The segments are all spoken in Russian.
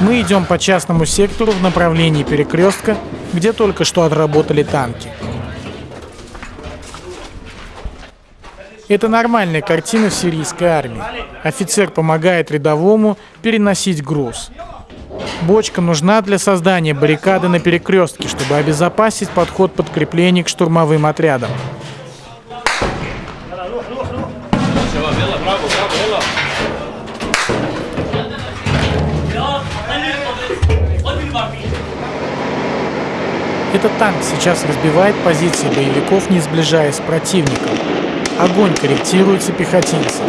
Мы идем по частному сектору в направлении перекрестка, где только что отработали танки. Это нормальная картина в сирийской армии. Офицер помогает рядовому переносить груз. Бочка нужна для создания баррикады на перекрестке, чтобы обезопасить подход подкреплений к штурмовым отрядам. Этот танк сейчас разбивает позиции боевиков, не сближаясь с противником. Огонь корректируется пехотинцем.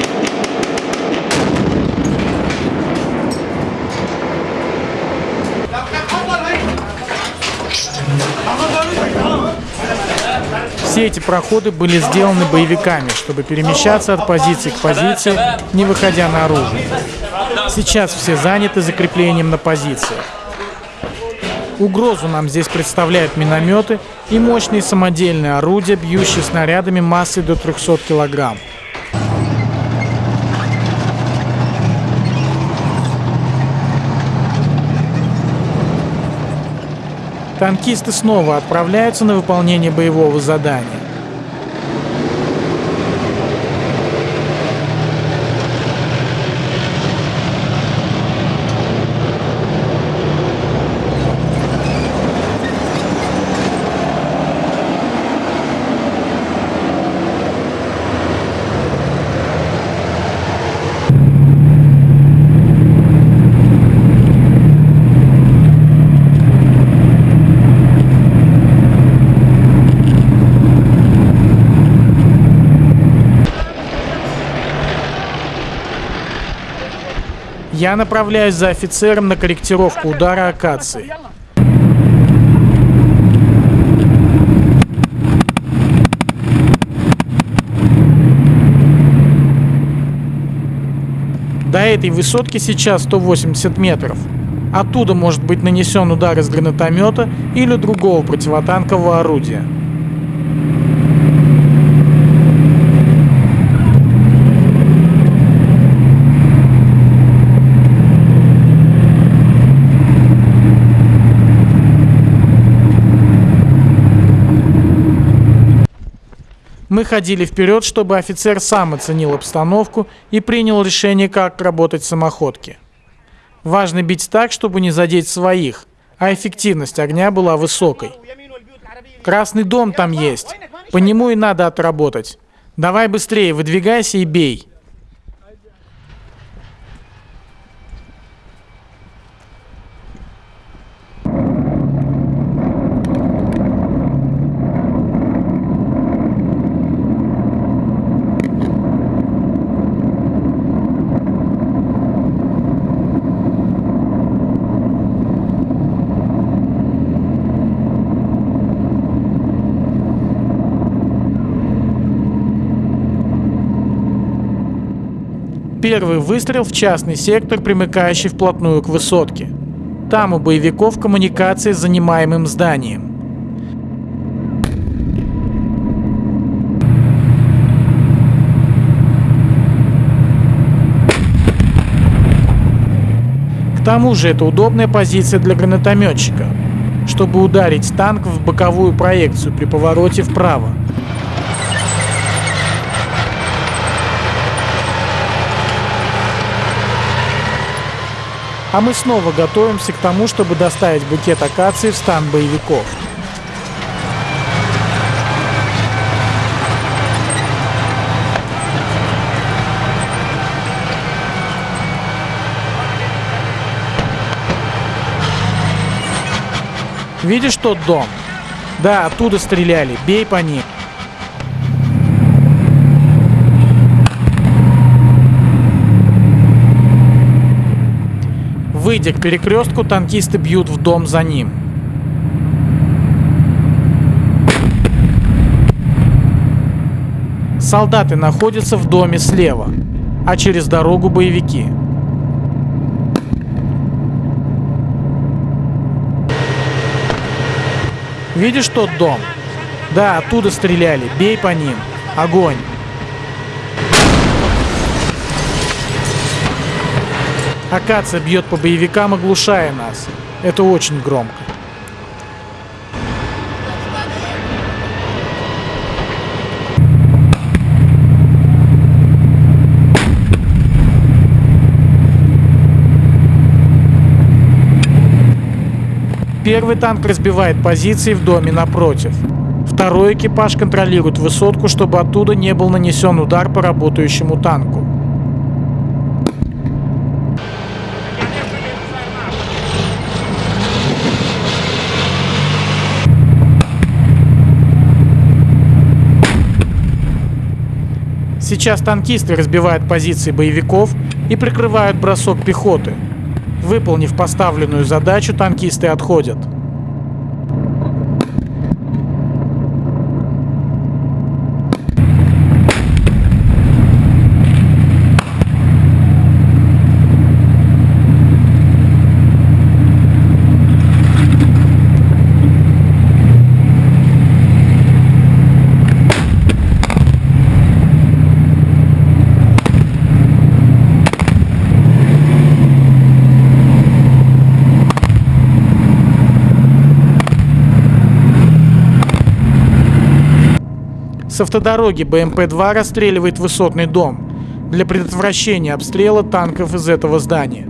Все эти проходы были сделаны боевиками, чтобы перемещаться от позиции к позиции, не выходя на оружие. Сейчас все заняты закреплением на позициях. Угрозу нам здесь представляют минометы и мощные самодельные орудия, бьющие снарядами массой до 300 килограмм. Танкисты снова отправляются на выполнение боевого задания. Я направляюсь за офицером на корректировку удара акации. До этой высотки сейчас 180 метров. Оттуда может быть нанесен удар из гранатомета или другого противотанкового орудия. Мы ходили вперед, чтобы офицер сам оценил обстановку и принял решение, как работать самоходки. Важно бить так, чтобы не задеть своих, а эффективность огня была высокой. Красный дом там есть, по нему и надо отработать. Давай быстрее, выдвигайся и бей. Первый выстрел в частный сектор, примыкающий вплотную к высотке. Там у боевиков коммуникации с занимаемым зданием. К тому же это удобная позиция для гранатометчика, чтобы ударить танк в боковую проекцию при повороте вправо. А мы снова готовимся к тому, чтобы доставить букет акации в стан боевиков. Видишь тот дом? Да, оттуда стреляли. Бей по ним. Выйдя к перекрестку, танкисты бьют в дом за ним. Солдаты находятся в доме слева, а через дорогу боевики. Видишь тот дом? Да, оттуда стреляли. Бей по ним. Огонь. Акация бьет по боевикам, оглушая нас. Это очень громко. Первый танк разбивает позиции в доме напротив. Второй экипаж контролирует высотку, чтобы оттуда не был нанесен удар по работающему танку. Сейчас танкисты разбивают позиции боевиков и прикрывают бросок пехоты. Выполнив поставленную задачу, танкисты отходят. С автодороги БМП-2 расстреливает высотный дом для предотвращения обстрела танков из этого здания.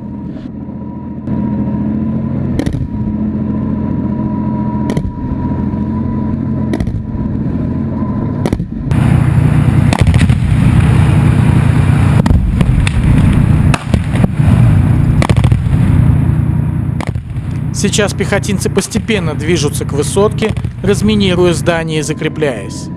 Сейчас пехотинцы постепенно движутся к высотке, разминируя здание и закрепляясь.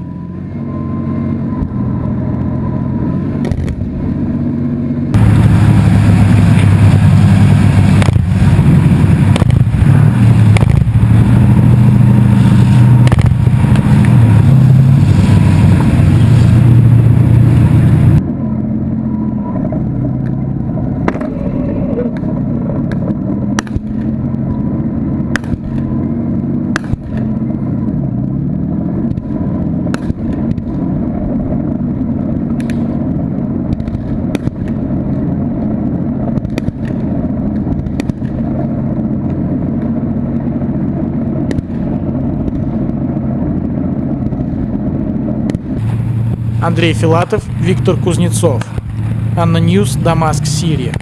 Андрей Филатов, Виктор Кузнецов. ANNA News, Дамаск, Сирия.